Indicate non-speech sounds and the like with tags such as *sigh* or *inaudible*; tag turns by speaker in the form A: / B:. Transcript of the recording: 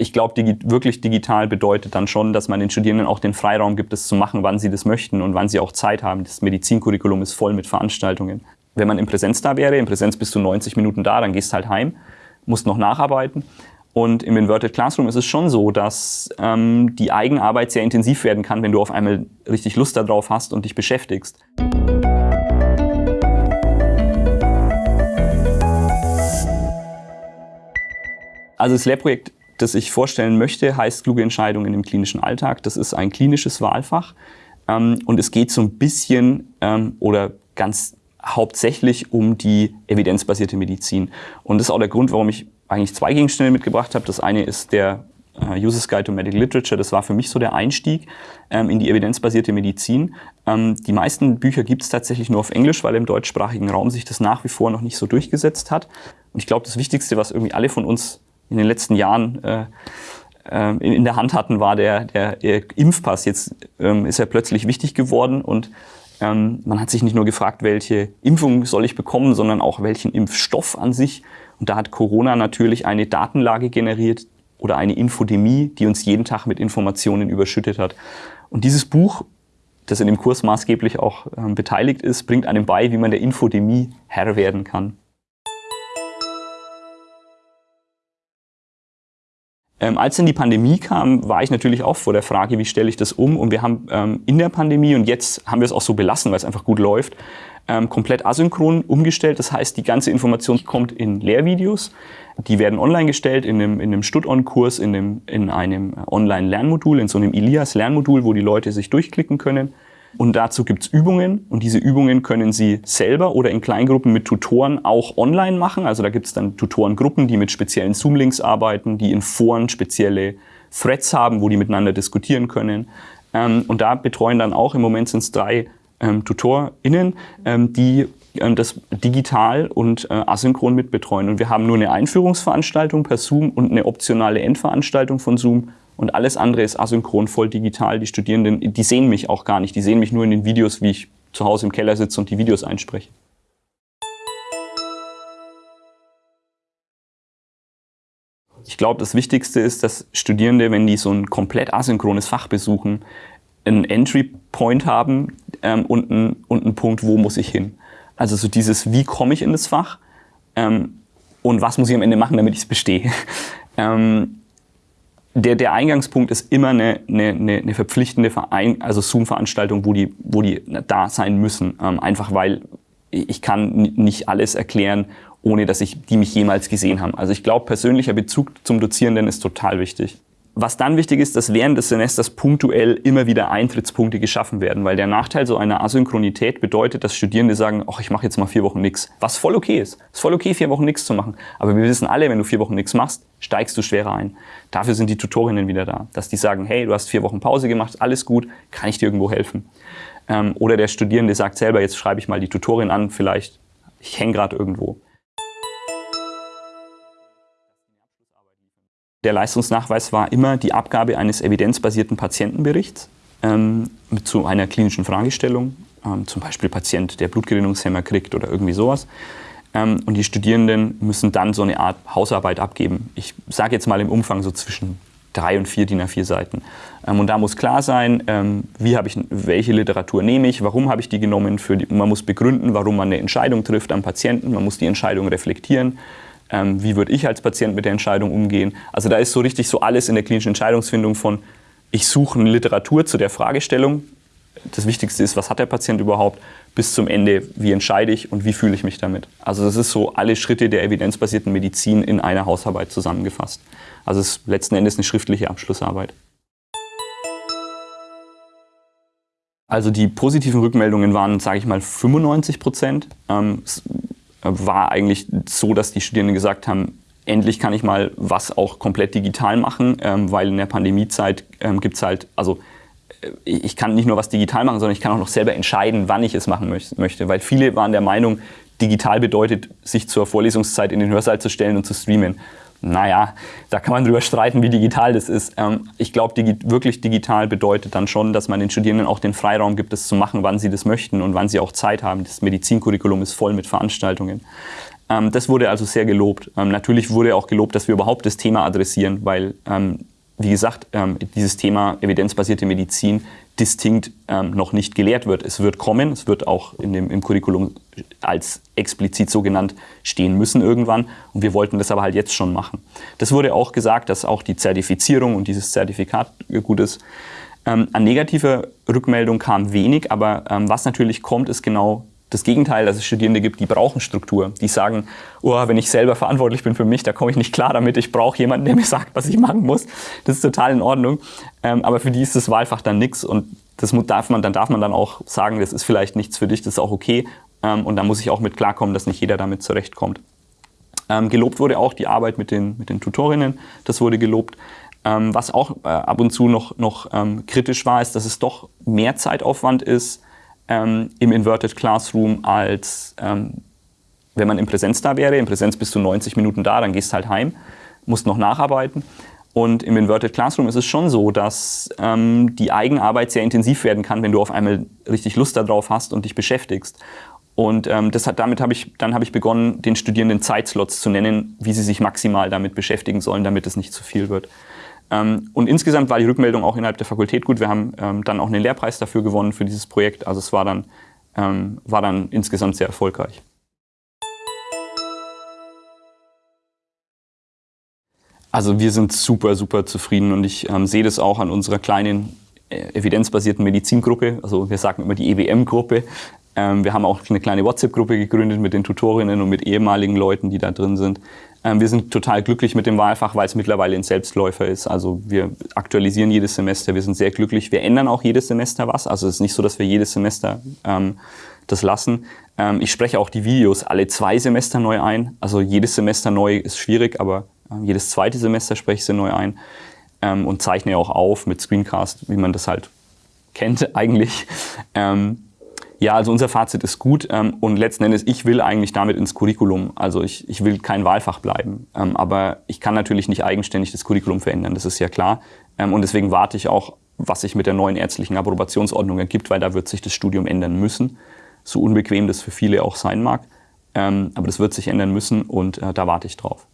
A: ich glaube, digi wirklich digital bedeutet dann schon, dass man den Studierenden auch den Freiraum gibt, das zu machen, wann sie das möchten und wann sie auch Zeit haben. Das Medizincurriculum ist voll mit Veranstaltungen. Wenn man in Präsenz da wäre, in Präsenz bist du 90 Minuten da, dann gehst halt heim, musst noch nacharbeiten. Und im Inverted Classroom ist es schon so, dass ähm, die Eigenarbeit sehr intensiv werden kann, wenn du auf einmal richtig Lust darauf hast und dich beschäftigst. Also das Lehrprojekt das ich vorstellen möchte, heißt kluge Entscheidungen im klinischen Alltag. Das ist ein klinisches Wahlfach ähm, und es geht so ein bisschen ähm, oder ganz hauptsächlich um die evidenzbasierte Medizin. Und das ist auch der Grund, warum ich eigentlich zwei Gegenstände mitgebracht habe. Das eine ist der äh, Uses Guide to Medical Literature. Das war für mich so der Einstieg ähm, in die evidenzbasierte Medizin. Ähm, die meisten Bücher gibt es tatsächlich nur auf Englisch, weil im deutschsprachigen Raum sich das nach wie vor noch nicht so durchgesetzt hat. Und ich glaube, das Wichtigste, was irgendwie alle von uns in den letzten Jahren äh, äh, in, in, der Hand hatten, war der, der, der Impfpass. Jetzt ähm, ist er plötzlich wichtig geworden und ähm, man hat sich nicht nur gefragt, welche Impfung soll ich bekommen, sondern auch welchen Impfstoff an sich. Und da hat Corona natürlich eine Datenlage generiert oder eine Infodemie, die uns jeden Tag mit Informationen überschüttet hat. Und dieses Buch, das in dem Kurs maßgeblich auch ähm, beteiligt ist, bringt einem bei, wie man der Infodemie Herr werden kann. Ähm, als dann die Pandemie kam, war ich natürlich auch vor der Frage, wie stelle ich das um? Und wir haben ähm, in der Pandemie, und jetzt haben wir es auch so belassen, weil es einfach gut läuft, ähm, komplett asynchron umgestellt. Das heißt, die ganze Information kommt in Lehrvideos. Die werden online gestellt in einem, in einem Stud-On-Kurs, in einem, in einem Online-Lernmodul, in so einem Elias-Lernmodul, wo die Leute sich durchklicken können. Und dazu gibt's Übungen und diese Übungen können Sie selber oder in Kleingruppen mit Tutoren auch online machen. Also da gibt's dann Tutorengruppen, die mit speziellen Zoom-Links arbeiten, die in Foren spezielle Threads haben, wo die miteinander diskutieren können. Ähm, und da betreuen dann auch, im Moment sind es drei ähm, TutorInnen, ähm, die das digital und äh, asynchron mitbetreuen. Und wir haben nur eine Einführungsveranstaltung per Zoom und eine optionale Endveranstaltung von Zoom und alles andere ist asynchron, voll digital. Die Studierenden, die sehen mich auch gar nicht. Die sehen mich nur in den Videos, wie ich zu Hause im Keller sitze und die Videos einspreche. Ich glaube, das Wichtigste ist, dass Studierende, wenn die so ein komplett asynchrones Fach besuchen, einen Entry Point haben ähm, und, einen, und einen Punkt, wo muss ich hin. Also so dieses, wie komme ich in das Fach ähm, und was muss ich am Ende machen, damit ich es bestehe. *laughs* ähm, der, der Eingangspunkt ist immer eine, eine, eine verpflichtende Verein, also Zoom-Veranstaltung, wo die, wo die da sein müssen. Ähm, einfach weil ich kann nicht alles erklären, ohne dass ich die mich jemals gesehen haben. Also ich glaube, persönlicher Bezug zum Dozierenden ist total wichtig. Was dann wichtig ist, dass während des Semesters punktuell immer wieder Eintrittspunkte geschaffen werden, weil der Nachteil so einer Asynchronität bedeutet, dass Studierende sagen, ach, ich mache jetzt mal vier Wochen nichts, was voll okay ist. Es ist voll okay, vier Wochen nichts zu machen. Aber wir wissen alle, wenn du vier Wochen nichts machst, steigst du schwerer ein. Dafür sind die Tutorinnen wieder da, dass die sagen, hey, du hast vier Wochen Pause gemacht, alles gut, kann ich dir irgendwo helfen? Ähm, oder der Studierende sagt selber, jetzt schreibe ich mal die Tutorin an, vielleicht, ich hänge gerade irgendwo. Der Leistungsnachweis war immer die Abgabe eines evidenzbasierten Patientenberichts ähm, zu einer klinischen Fragestellung, ähm, zum Beispiel Patient, der Blutgerinnungshemmer kriegt oder irgendwie sowas. Ähm, und die Studierenden müssen dann so eine Art Hausarbeit abgeben. Ich sage jetzt mal im Umfang so zwischen drei und vier DIN A4 Seiten. Ähm, und da muss klar sein, ähm, wie ich, welche Literatur nehme ich, warum habe ich die genommen. Für die, man muss begründen, warum man eine Entscheidung trifft am Patienten. Man muss die Entscheidung reflektieren ähm, wie würde ich als Patient mit der Entscheidung umgehen. Also da ist so richtig so alles in der klinischen Entscheidungsfindung von, ich suche eine Literatur zu der Fragestellung, das Wichtigste ist, was hat der Patient überhaupt, bis zum Ende, wie entscheide ich und wie fühle ich mich damit. Also das ist so alle Schritte der evidenzbasierten Medizin in einer Hausarbeit zusammengefasst. Also es ist letzten Endes eine schriftliche Abschlussarbeit. Also die positiven Rückmeldungen waren, sage ich mal, 95 Prozent. Ähm, war eigentlich so, dass die Studierenden gesagt haben, endlich kann ich mal was auch komplett digital machen, ähm, weil in der Pandemiezeit ähm, gibt es halt, also äh, ich kann nicht nur was digital machen, sondern ich kann auch noch selber entscheiden, wann ich es machen möchte. Weil viele waren der Meinung, digital bedeutet, sich zur Vorlesungszeit in den Hörsaal zu stellen und zu streamen naja, da kann man drüber streiten, wie digital das ist. Ähm, ich glaube, digi wirklich digital bedeutet dann schon, dass man den Studierenden auch den Freiraum gibt, das zu machen, wann sie das möchten und wann sie auch Zeit haben. Das Medizincurriculum ist voll mit Veranstaltungen. Ähm, das wurde also sehr gelobt. Ähm, natürlich wurde auch gelobt, dass wir überhaupt das Thema adressieren, weil, ähm, wie gesagt, ähm, dieses Thema evidenzbasierte Medizin distinkt ähm, noch nicht gelehrt wird. Es wird kommen, es wird auch in dem, im Curriculum als explizit so genannt stehen müssen irgendwann. Und wir wollten das aber halt jetzt schon machen. Das wurde auch gesagt, dass auch die Zertifizierung und dieses Zertifikat gut ist. Ähm, an negativer Rückmeldung kam wenig, aber ähm, was natürlich kommt, ist genau das Gegenteil, dass es Studierende gibt, die brauchen Struktur. Die sagen, oh, wenn ich selber verantwortlich bin für mich, da komme ich nicht klar damit. Ich brauche jemanden, der mir *laughs* sagt, was ich machen muss. Das ist total in Ordnung. Ähm, aber für die ist das Wahlfach dann nichts und das darf man, dann darf man dann auch sagen, das ist vielleicht nichts für dich, das ist auch okay. Ähm, und da muss ich auch mit klarkommen, dass nicht jeder damit zurechtkommt. Ähm, gelobt wurde auch die Arbeit mit den, mit den Tutorinnen. Das wurde gelobt. Ähm, was auch äh, ab und zu noch, noch ähm, kritisch war, ist, dass es doch mehr Zeitaufwand ist ähm, im Inverted Classroom, als ähm, wenn man im Präsenz da wäre. Im Präsenz bist du 90 Minuten da, dann gehst halt heim, musst noch nacharbeiten. Und im Inverted Classroom ist es schon so, dass ähm, die Eigenarbeit sehr intensiv werden kann, wenn du auf einmal richtig Lust darauf hast und dich beschäftigst. Und ähm, das hat, damit habe ich, dann habe ich begonnen, den Studierenden Zeitslots zu nennen, wie sie sich maximal damit beschäftigen sollen, damit es nicht zu viel wird. Ähm, und insgesamt war die Rückmeldung auch innerhalb der Fakultät gut. Wir haben ähm, dann auch einen Lehrpreis dafür gewonnen für dieses Projekt. Also es war dann, ähm, war dann insgesamt sehr erfolgreich. Also wir sind super, super zufrieden und ich ähm, sehe das auch an unserer kleinen äh, evidenzbasierten Medizingruppe. Also wir sagen immer die EWM-Gruppe. Ähm, wir haben auch eine kleine WhatsApp-Gruppe gegründet mit den Tutorinnen und mit ehemaligen Leuten, die da drin sind. Ähm, wir sind total glücklich mit dem Wahlfach, weil es mittlerweile ein Selbstläufer ist. Also wir aktualisieren jedes Semester, wir sind sehr glücklich. Wir ändern auch jedes Semester was. Also es ist nicht so, dass wir jedes Semester ähm, das lassen. Ähm, ich spreche auch die Videos alle zwei Semester neu ein. Also jedes Semester neu ist schwierig, aber äh, jedes zweite Semester spreche ich sie neu ein ähm, und zeichne auch auf mit Screencast, wie man das halt kennt *laughs* eigentlich. Ähm, ja, also unser Fazit ist gut ähm, und letzten Endes, ich will eigentlich damit ins Curriculum. Also ich, ich will kein Wahlfach bleiben. Ähm, aber ich kann natürlich nicht eigenständig das Curriculum verändern, das ist ja klar. Ähm, und deswegen warte ich auch, was sich mit der neuen ärztlichen Approbationsordnung ergibt, weil da wird sich das Studium ändern müssen. So unbequem das für viele auch sein mag. Ähm, aber das wird sich ändern müssen und äh, da warte ich drauf.